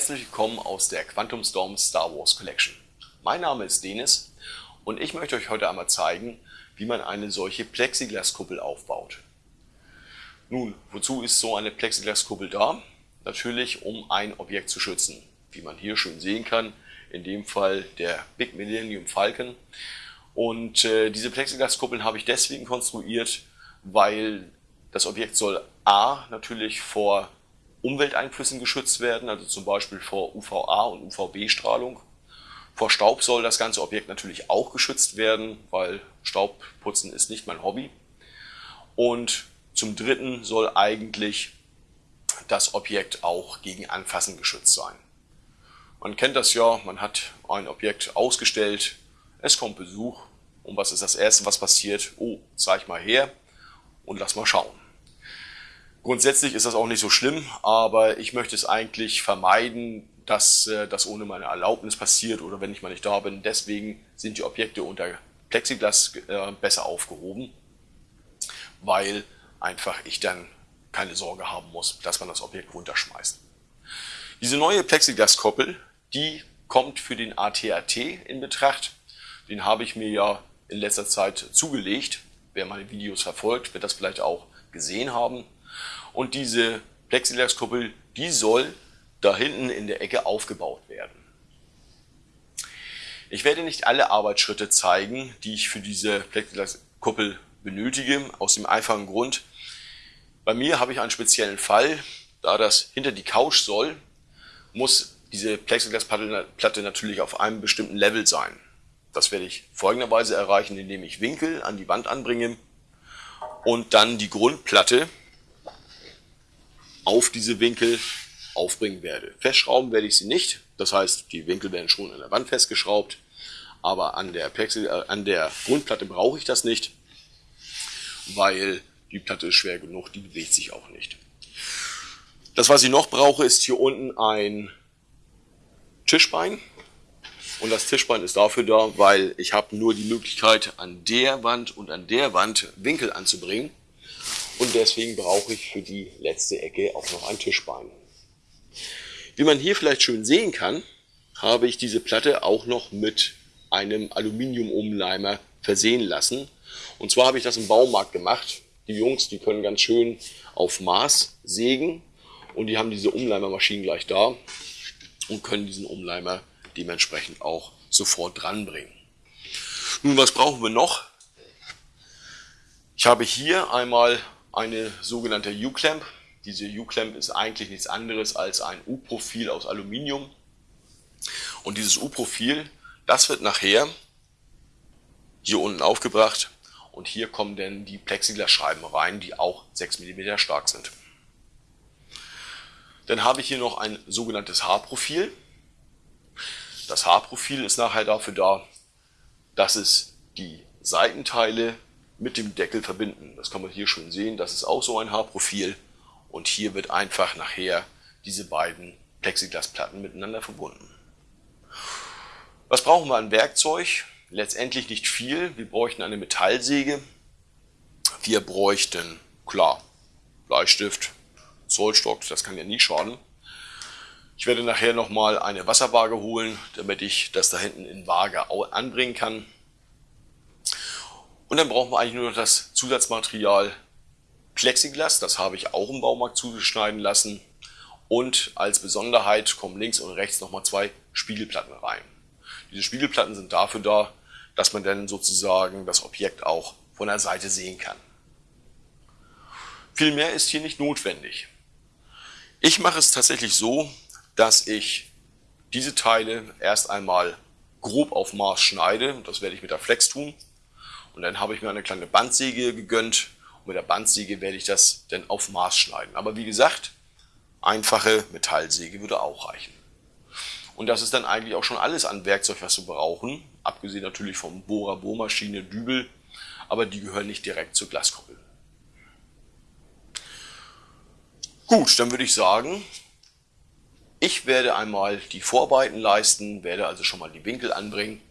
Herzlich willkommen aus der Quantum Storm Star Wars Collection. Mein Name ist Denis und ich möchte euch heute einmal zeigen, wie man eine solche Plexiglaskuppel aufbaut. Nun, wozu ist so eine Plexiglaskuppel da? Natürlich, um ein Objekt zu schützen. Wie man hier schön sehen kann, in dem Fall der Big Millennium Falcon. Und äh, diese Plexiglaskuppeln habe ich deswegen konstruiert, weil das Objekt soll A natürlich vor Umwelteinflüssen geschützt werden, also zum Beispiel vor UVA und UVB-Strahlung. Vor Staub soll das ganze Objekt natürlich auch geschützt werden, weil Staubputzen ist nicht mein Hobby. Und zum Dritten soll eigentlich das Objekt auch gegen Anfassen geschützt sein. Man kennt das ja, man hat ein Objekt ausgestellt, es kommt Besuch und was ist das Erste, was passiert? Oh, zeig mal her und lass mal schauen. Grundsätzlich ist das auch nicht so schlimm, aber ich möchte es eigentlich vermeiden, dass äh, das ohne meine Erlaubnis passiert oder wenn ich mal nicht da bin. Deswegen sind die Objekte unter Plexiglas äh, besser aufgehoben, weil einfach ich dann keine Sorge haben muss, dass man das Objekt runterschmeißt. Diese neue Plexiglas-Koppel, die kommt für den ATAT in Betracht. Den habe ich mir ja in letzter Zeit zugelegt. Wer meine Videos verfolgt, wird das vielleicht auch gesehen haben. Und diese Plexiglaskuppel, die soll da hinten in der Ecke aufgebaut werden. Ich werde nicht alle Arbeitsschritte zeigen, die ich für diese Plexiglaskuppel benötige, aus dem einfachen Grund, bei mir habe ich einen speziellen Fall, da das hinter die Couch soll, muss diese Plexiglasplatte natürlich auf einem bestimmten Level sein. Das werde ich folgenderweise erreichen, indem ich Winkel an die Wand anbringe und dann die Grundplatte auf diese Winkel aufbringen werde. Festschrauben werde ich sie nicht, das heißt, die Winkel werden schon an der Wand festgeschraubt, aber an der, Plexi, äh, an der Grundplatte brauche ich das nicht, weil die Platte ist schwer genug, die bewegt sich auch nicht. Das, was ich noch brauche, ist hier unten ein Tischbein. Und das Tischbein ist dafür da, weil ich habe nur die Möglichkeit, an der Wand und an der Wand Winkel anzubringen. Und deswegen brauche ich für die letzte Ecke auch noch ein Tischbein. Wie man hier vielleicht schön sehen kann, habe ich diese Platte auch noch mit einem Aluminiumumleimer versehen lassen. Und zwar habe ich das im Baumarkt gemacht. Die Jungs, die können ganz schön auf Maß sägen und die haben diese Umleimermaschinen gleich da und können diesen Umleimer dementsprechend auch sofort dranbringen. Nun, was brauchen wir noch? Ich habe hier einmal eine sogenannte U-Clamp. Diese U-Clamp ist eigentlich nichts anderes als ein U-Profil aus Aluminium. Und dieses U-Profil, das wird nachher hier unten aufgebracht und hier kommen dann die Plexiglasscheiben rein, die auch 6 mm stark sind. Dann habe ich hier noch ein sogenanntes Haarprofil. Das Haarprofil ist nachher dafür da, dass es die Seitenteile mit dem Deckel verbinden. Das kann man hier schon sehen, das ist auch so ein Haarprofil und hier wird einfach nachher diese beiden Plexiglasplatten miteinander verbunden. Was brauchen wir an Werkzeug? Letztendlich nicht viel. Wir bräuchten eine Metallsäge. Wir bräuchten, klar, Bleistift, Zollstock, das kann ja nie schaden. Ich werde nachher nochmal eine Wasserwaage holen, damit ich das da hinten in Waage anbringen kann. Und dann brauchen wir eigentlich nur noch das Zusatzmaterial Plexiglas, das habe ich auch im Baumarkt zugeschneiden lassen. Und als Besonderheit kommen links und rechts nochmal zwei Spiegelplatten rein. Diese Spiegelplatten sind dafür da, dass man dann sozusagen das Objekt auch von der Seite sehen kann. Viel mehr ist hier nicht notwendig. Ich mache es tatsächlich so, dass ich diese Teile erst einmal grob auf Maß schneide. Das werde ich mit der Flex tun. Und dann habe ich mir eine kleine Bandsäge gegönnt. Und mit der Bandsäge werde ich das dann auf Maß schneiden. Aber wie gesagt, einfache Metallsäge würde auch reichen. Und das ist dann eigentlich auch schon alles an Werkzeug, was wir brauchen. Abgesehen natürlich vom Bohrer, Bohrmaschine, Dübel. Aber die gehören nicht direkt zur Glaskuppel. Gut, dann würde ich sagen, ich werde einmal die Vorarbeiten leisten, werde also schon mal die Winkel anbringen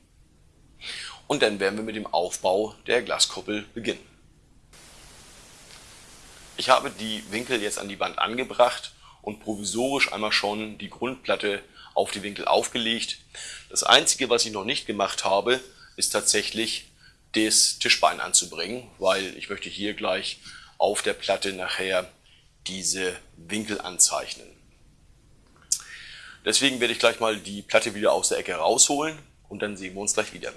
und dann werden wir mit dem Aufbau der Glaskuppel beginnen. Ich habe die Winkel jetzt an die Wand angebracht und provisorisch einmal schon die Grundplatte auf die Winkel aufgelegt. Das einzige, was ich noch nicht gemacht habe, ist tatsächlich das Tischbein anzubringen, weil ich möchte hier gleich auf der Platte nachher diese Winkel anzeichnen. Deswegen werde ich gleich mal die Platte wieder aus der Ecke rausholen und dann sehen wir uns gleich wieder.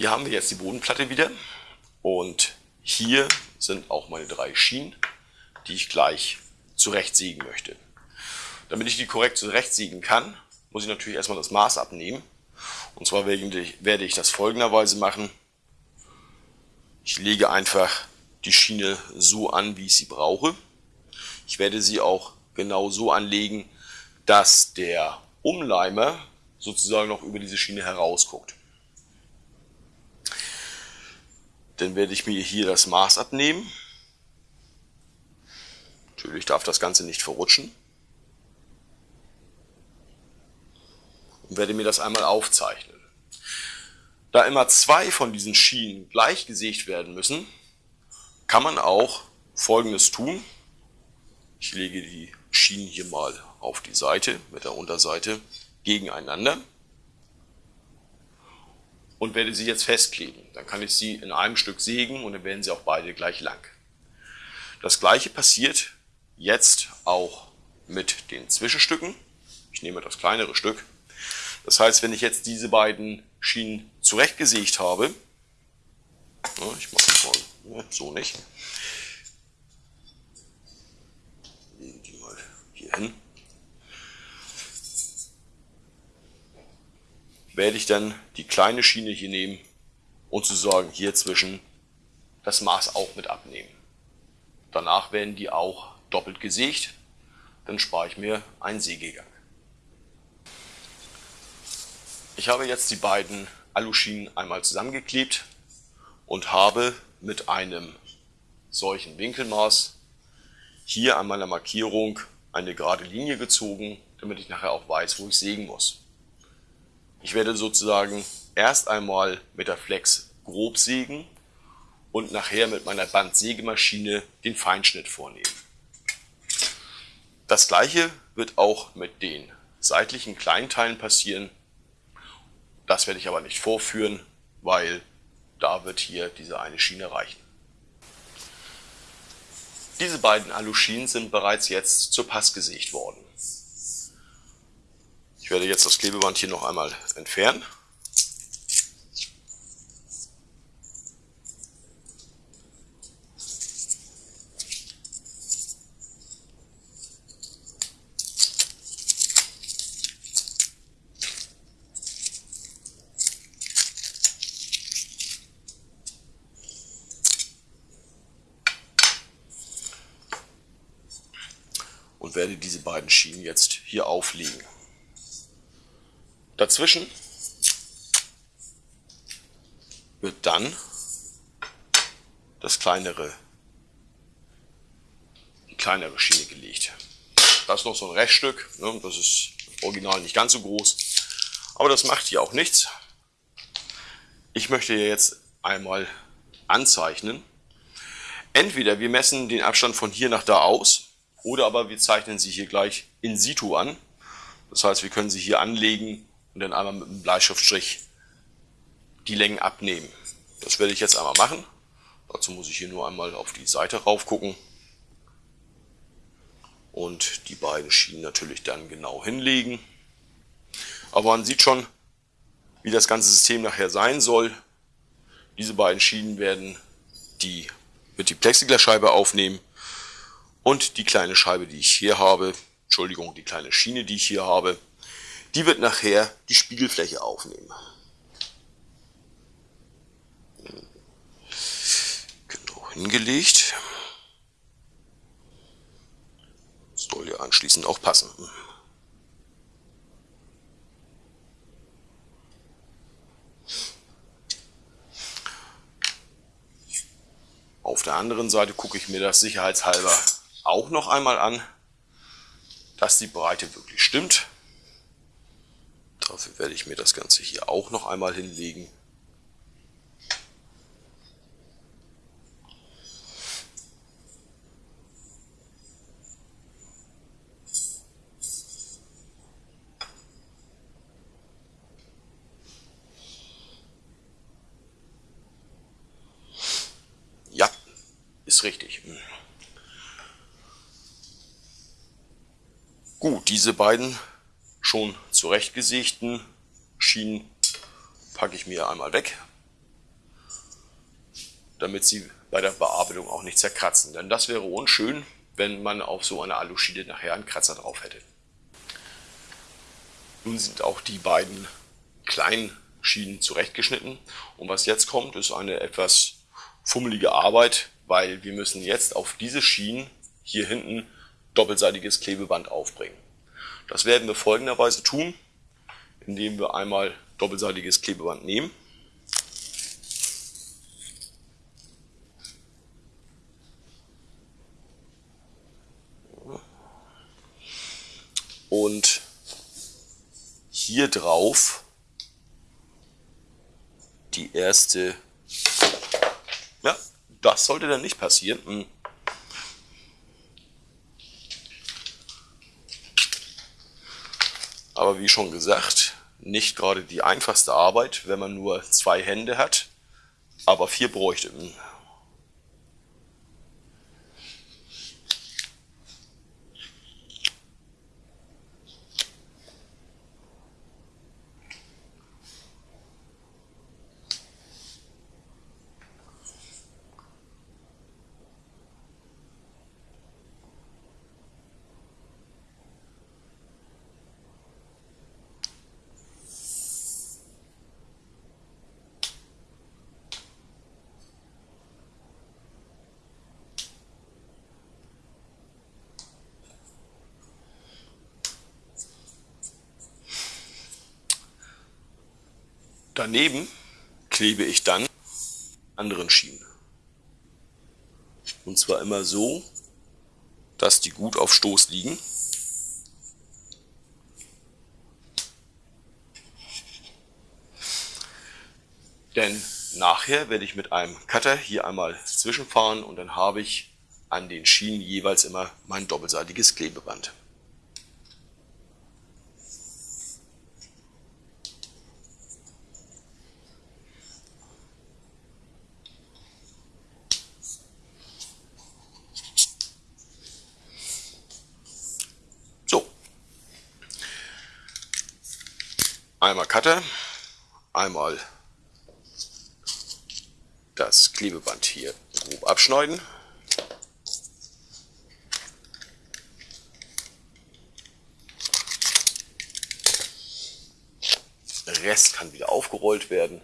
Hier haben wir jetzt die Bodenplatte wieder und hier sind auch meine drei Schienen, die ich gleich zurechtsägen möchte. Damit ich die korrekt zurechtsägen kann, muss ich natürlich erstmal das Maß abnehmen. Und zwar werde ich das folgenderweise machen. Ich lege einfach die Schiene so an, wie ich sie brauche. Ich werde sie auch genau so anlegen, dass der Umleimer sozusagen noch über diese Schiene herausguckt. Dann werde ich mir hier das Maß abnehmen. Natürlich darf das Ganze nicht verrutschen. Und werde mir das einmal aufzeichnen. Da immer zwei von diesen Schienen gleich gesägt werden müssen, kann man auch folgendes tun. Ich lege die Schienen hier mal auf die Seite mit der Unterseite gegeneinander und werde sie jetzt festkleben. Dann kann ich sie in einem Stück sägen und dann werden sie auch beide gleich lang. Das gleiche passiert jetzt auch mit den Zwischenstücken. Ich nehme das kleinere Stück. Das heißt, wenn ich jetzt diese beiden Schienen zurechtgesägt habe, ich mache es mal so nicht, lege die mal hier hin, werde ich dann die kleine Schiene hier nehmen und sozusagen hier zwischen das Maß auch mit abnehmen. Danach werden die auch doppelt gesägt, dann spare ich mir einen Sägegang. Ich habe jetzt die beiden Aluschienen einmal zusammengeklebt und habe mit einem solchen Winkelmaß hier an meiner Markierung eine gerade Linie gezogen, damit ich nachher auch weiß, wo ich sägen muss. Ich werde sozusagen erst einmal mit der Flex grob sägen und nachher mit meiner Bandsägemaschine den Feinschnitt vornehmen. Das gleiche wird auch mit den seitlichen Kleinteilen passieren. Das werde ich aber nicht vorführen, weil da wird hier diese eine Schiene reichen. Diese beiden Aluschienen sind bereits jetzt zur Pass gesägt worden. Ich werde jetzt das Klebeband hier noch einmal entfernen. und werde diese beiden Schienen jetzt hier auflegen. Dazwischen wird dann das kleinere, die kleinere Schiene gelegt. Das ist noch so ein Reststück, ne, das ist original nicht ganz so groß, aber das macht hier auch nichts. Ich möchte jetzt einmal anzeichnen. Entweder wir messen den Abstand von hier nach da aus, oder aber wir zeichnen sie hier gleich in situ an. Das heißt, wir können sie hier anlegen und dann einmal mit einem Bleistiftstrich die Längen abnehmen. Das werde ich jetzt einmal machen. Dazu muss ich hier nur einmal auf die Seite rauf gucken und die beiden Schienen natürlich dann genau hinlegen. Aber man sieht schon, wie das ganze System nachher sein soll. Diese beiden Schienen werden die, wird die Plexiglasscheibe aufnehmen und die kleine Scheibe, die ich hier habe, Entschuldigung, die kleine Schiene, die ich hier habe, die wird nachher die Spiegelfläche aufnehmen. Genau hingelegt. Soll ja anschließend auch passen. Auf der anderen Seite gucke ich mir das sicherheitshalber auch noch einmal an, dass die Breite wirklich stimmt. Dafür werde ich mir das Ganze hier auch noch einmal hinlegen. Ja, ist richtig. Hm. Gut, diese beiden schon zurechtgesägten Schienen packe ich mir einmal weg, damit sie bei der Bearbeitung auch nicht zerkratzen. Denn das wäre unschön, wenn man auf so einer Aluschiene nachher einen Kratzer drauf hätte. Nun sind auch die beiden kleinen Schienen zurechtgeschnitten. Und was jetzt kommt, ist eine etwas fummelige Arbeit, weil wir müssen jetzt auf diese Schienen hier hinten doppelseitiges Klebeband aufbringen. Das werden wir folgenderweise tun, indem wir einmal doppelseitiges Klebeband nehmen. Und hier drauf die erste, ja, das sollte dann nicht passieren. Aber wie schon gesagt, nicht gerade die einfachste Arbeit, wenn man nur zwei Hände hat, aber vier bräuchte. Daneben klebe ich dann anderen Schienen. Und zwar immer so, dass die gut auf Stoß liegen. Denn nachher werde ich mit einem Cutter hier einmal zwischenfahren und dann habe ich an den Schienen jeweils immer mein doppelseitiges Klebeband. Einmal Cutter, einmal das Klebeband hier grob abschneiden. Der Rest kann wieder aufgerollt werden.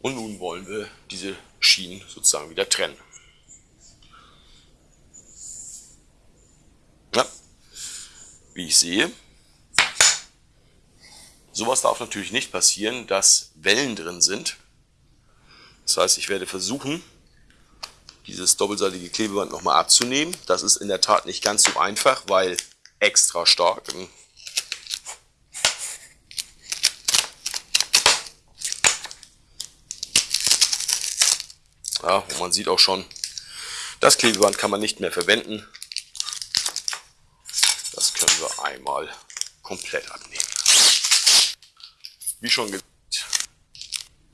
Und wollen wir diese Schienen sozusagen wieder trennen. Ja, wie ich sehe, sowas darf natürlich nicht passieren, dass Wellen drin sind. Das heißt, ich werde versuchen, dieses doppelseitige Klebeband nochmal abzunehmen. Das ist in der Tat nicht ganz so einfach, weil extra stark. Ja, und man sieht auch schon, das Klebeband kann man nicht mehr verwenden. Das können wir einmal komplett abnehmen. Wie schon gesagt,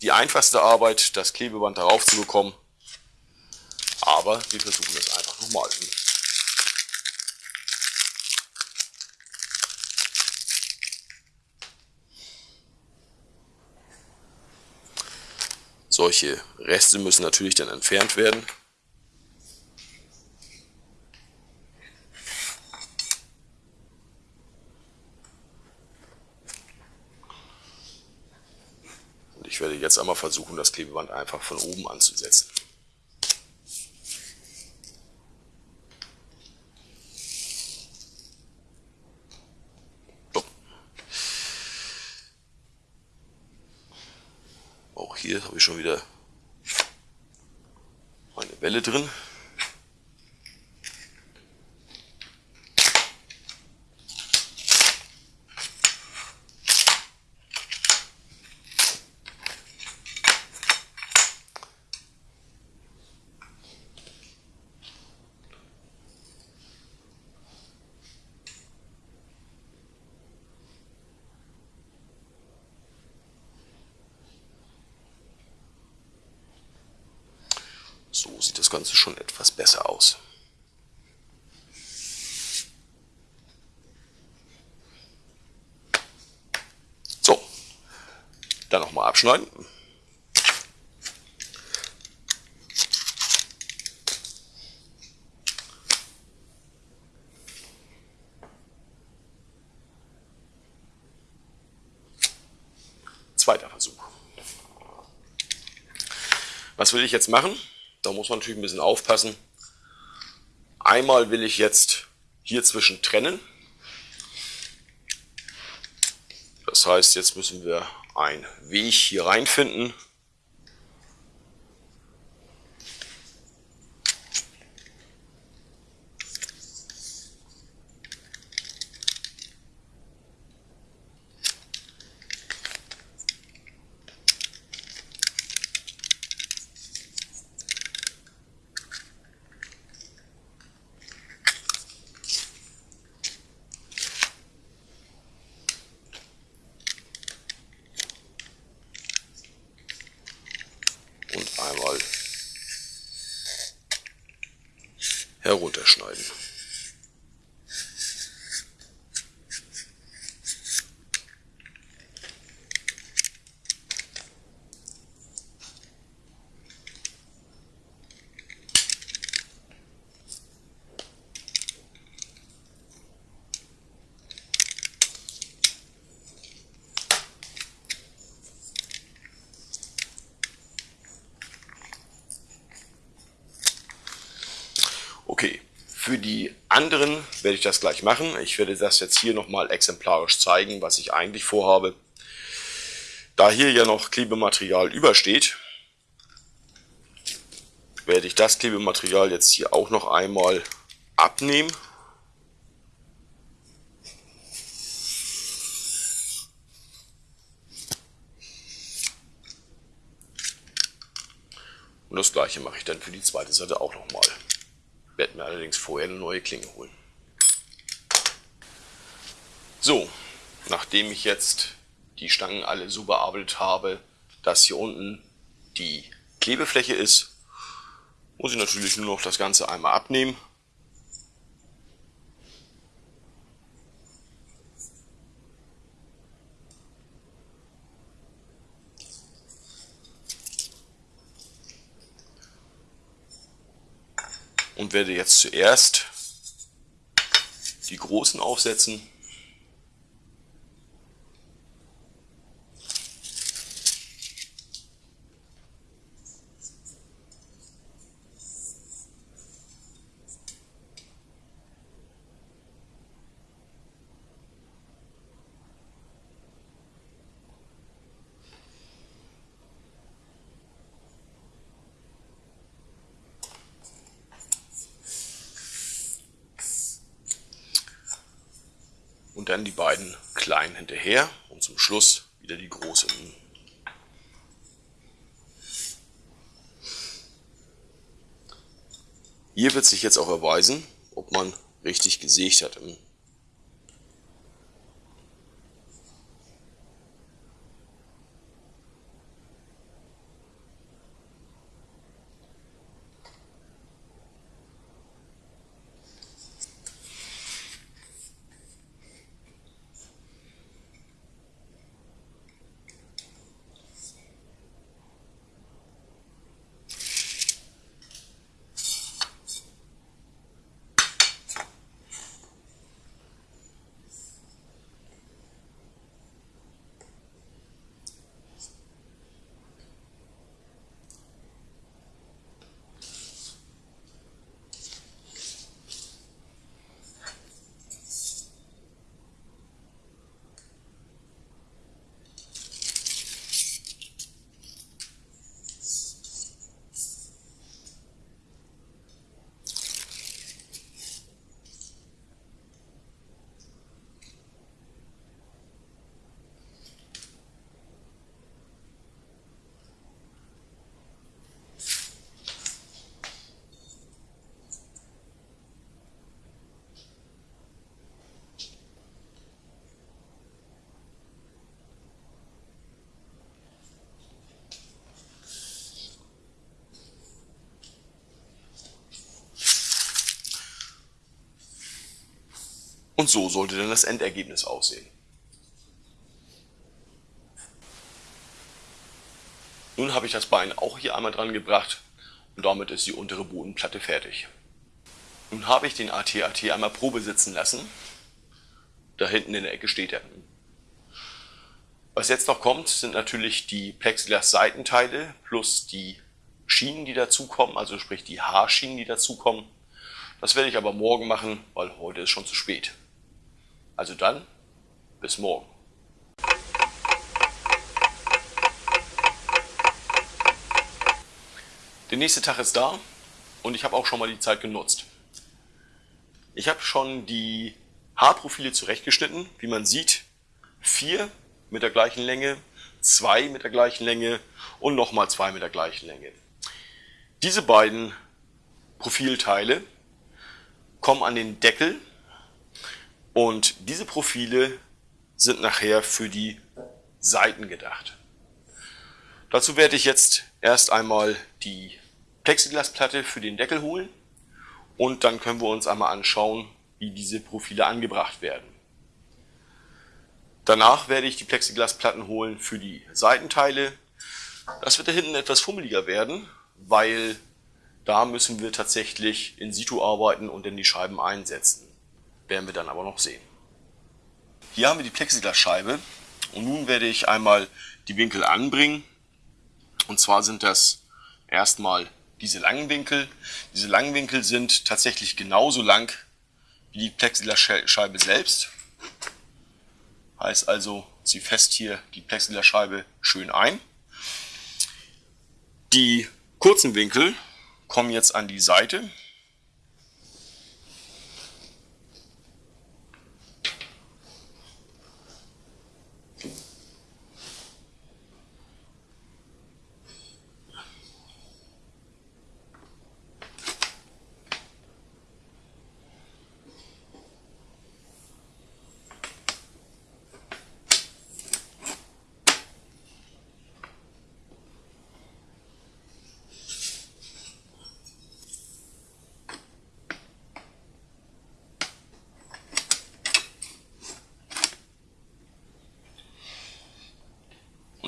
die einfachste Arbeit, das Klebeband darauf zu bekommen. Aber wir versuchen es einfach nochmal. Solche Reste müssen natürlich dann entfernt werden. Und ich werde jetzt einmal versuchen, das Klebeband einfach von oben anzusetzen. Hier habe ich schon wieder meine Welle drin. das Ganze schon etwas besser aus. So, dann nochmal abschneiden. Zweiter Versuch. Was will ich jetzt machen? Da muss man natürlich ein bisschen aufpassen. Einmal will ich jetzt hier zwischen trennen. Das heißt, jetzt müssen wir einen Weg hier reinfinden. einmal herunterschneiden. Für die anderen werde ich das gleich machen. Ich werde das jetzt hier nochmal exemplarisch zeigen, was ich eigentlich vorhabe. Da hier ja noch Klebematerial übersteht, werde ich das Klebematerial jetzt hier auch noch einmal abnehmen. Und das gleiche mache ich dann für die zweite Seite auch nochmal werde mir allerdings vorher eine neue Klinge holen. So, nachdem ich jetzt die Stangen alle so bearbeitet habe, dass hier unten die Klebefläche ist, muss ich natürlich nur noch das Ganze einmal abnehmen. und werde jetzt zuerst die großen aufsetzen. Und dann die beiden kleinen hinterher und zum Schluss wieder die großen. Hier wird sich jetzt auch erweisen, ob man richtig gesägt hat im Und so sollte dann das Endergebnis aussehen. Nun habe ich das Bein auch hier einmal dran gebracht und damit ist die untere Bodenplatte fertig. Nun habe ich den AT-AT einmal Probe sitzen lassen. Da hinten in der Ecke steht er. Was jetzt noch kommt, sind natürlich die Plexiglas-Seitenteile plus die Schienen, die dazukommen, also sprich die Haarschienen, die dazukommen. Das werde ich aber morgen machen, weil heute ist schon zu spät. Also dann, bis morgen. Der nächste Tag ist da und ich habe auch schon mal die Zeit genutzt. Ich habe schon die Haarprofile zurechtgeschnitten. Wie man sieht, vier mit der gleichen Länge, zwei mit der gleichen Länge und nochmal zwei mit der gleichen Länge. Diese beiden Profilteile kommen an den Deckel und diese Profile sind nachher für die Seiten gedacht. Dazu werde ich jetzt erst einmal die Plexiglasplatte für den Deckel holen und dann können wir uns einmal anschauen, wie diese Profile angebracht werden. Danach werde ich die Plexiglasplatten holen für die Seitenteile. Das wird da hinten etwas fummeliger werden, weil da müssen wir tatsächlich in situ arbeiten und dann die Scheiben einsetzen. Werden wir dann aber noch sehen. Hier haben wir die Plexiglasscheibe und nun werde ich einmal die Winkel anbringen. Und zwar sind das erstmal diese langen Winkel. Diese langen Winkel sind tatsächlich genauso lang wie die Plexiglasscheibe selbst. Heißt also, sie fest hier die Plexiglasscheibe schön ein. Die kurzen Winkel kommen jetzt an die Seite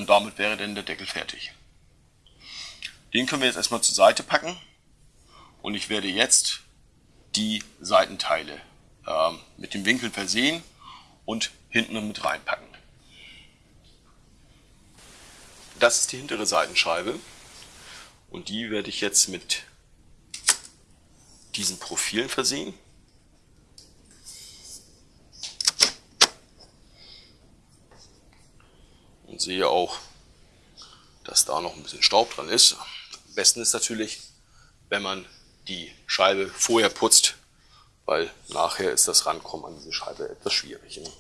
und damit wäre dann der Deckel fertig. Den können wir jetzt erstmal zur Seite packen und ich werde jetzt die Seitenteile äh, mit dem Winkel versehen und hinten mit reinpacken. Das ist die hintere Seitenscheibe und die werde ich jetzt mit diesen Profilen versehen. und sehe auch, dass da noch ein bisschen Staub dran ist. Am besten ist natürlich, wenn man die Scheibe vorher putzt, weil nachher ist das Rankommen an diese Scheibe etwas schwierig. Ne?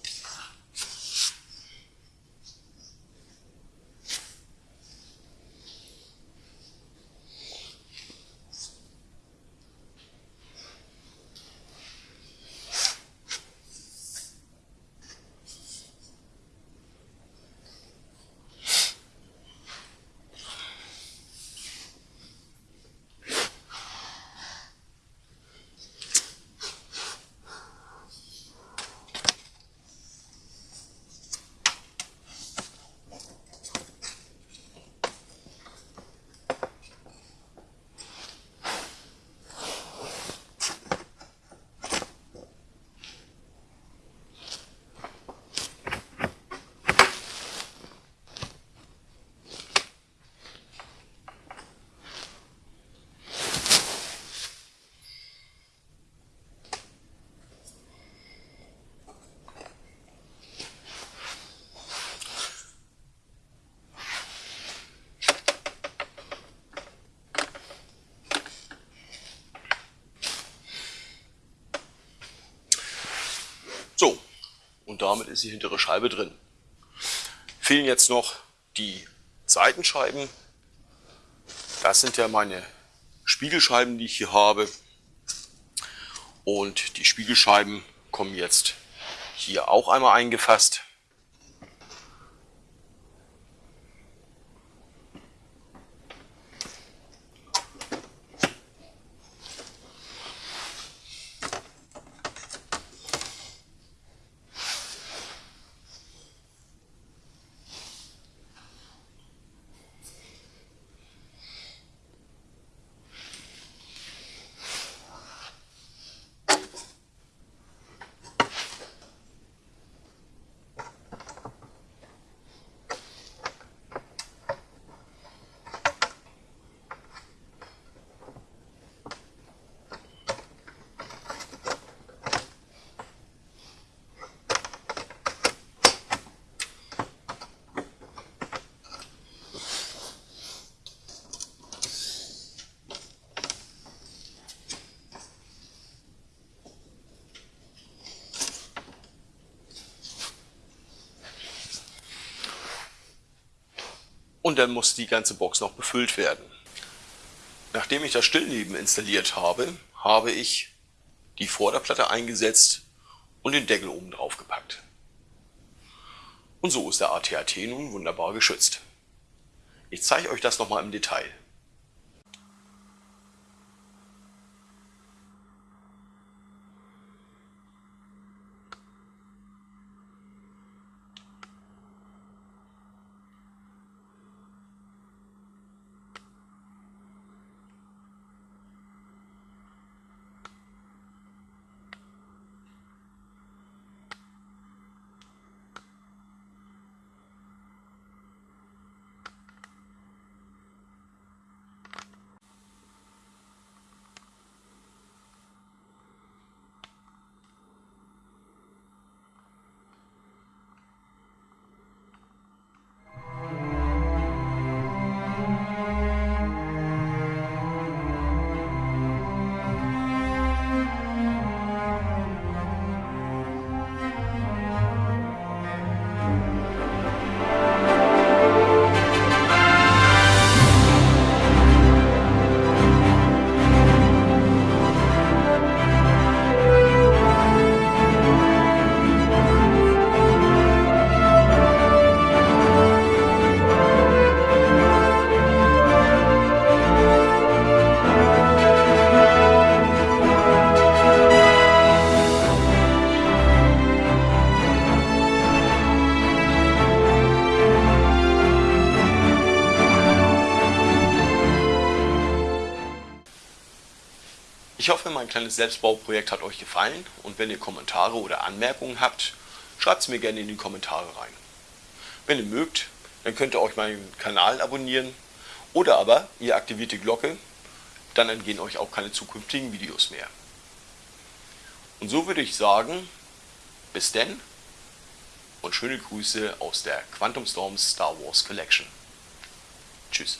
So, und damit ist die hintere Scheibe drin. Fehlen jetzt noch die Seitenscheiben. Das sind ja meine Spiegelscheiben, die ich hier habe. Und die Spiegelscheiben kommen jetzt hier auch einmal eingefasst. Und dann muss die ganze Box noch befüllt werden. Nachdem ich das Stillleben installiert habe, habe ich die Vorderplatte eingesetzt und den Deckel oben drauf gepackt. Und so ist der ATAT nun wunderbar geschützt. Ich zeige euch das nochmal im Detail. Kleines Selbstbauprojekt hat euch gefallen und wenn ihr Kommentare oder Anmerkungen habt, schreibt es mir gerne in die Kommentare rein. Wenn ihr mögt, dann könnt ihr euch meinen Kanal abonnieren oder aber ihr aktiviert die Glocke, dann entgehen euch auch keine zukünftigen Videos mehr. Und so würde ich sagen, bis denn und schöne Grüße aus der Quantum Storm Star Wars Collection. Tschüss.